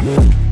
Yeah.